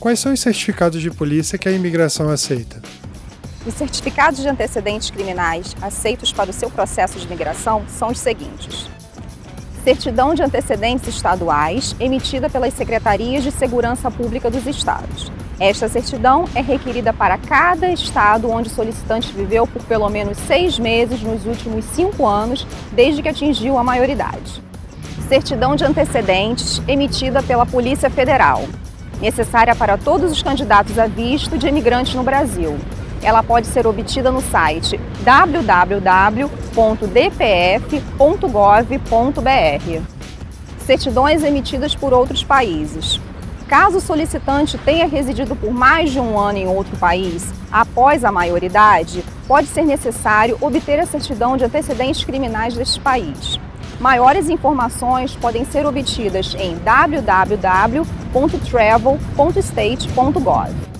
Quais são os certificados de polícia que a imigração aceita? Os certificados de antecedentes criminais aceitos para o seu processo de imigração são os seguintes. Certidão de antecedentes estaduais, emitida pelas Secretarias de Segurança Pública dos Estados. Esta certidão é requerida para cada estado onde o solicitante viveu por pelo menos seis meses nos últimos cinco anos, desde que atingiu a maioridade. Certidão de antecedentes, emitida pela Polícia Federal, necessária para todos os candidatos a visto de imigrantes no Brasil. Ela pode ser obtida no site www.dpf.gov.br. Certidões emitidas por outros países. Caso o solicitante tenha residido por mais de um ano em outro país, após a maioridade, pode ser necessário obter a certidão de antecedentes criminais deste país. Maiores informações podem ser obtidas em www.travel.state.gov.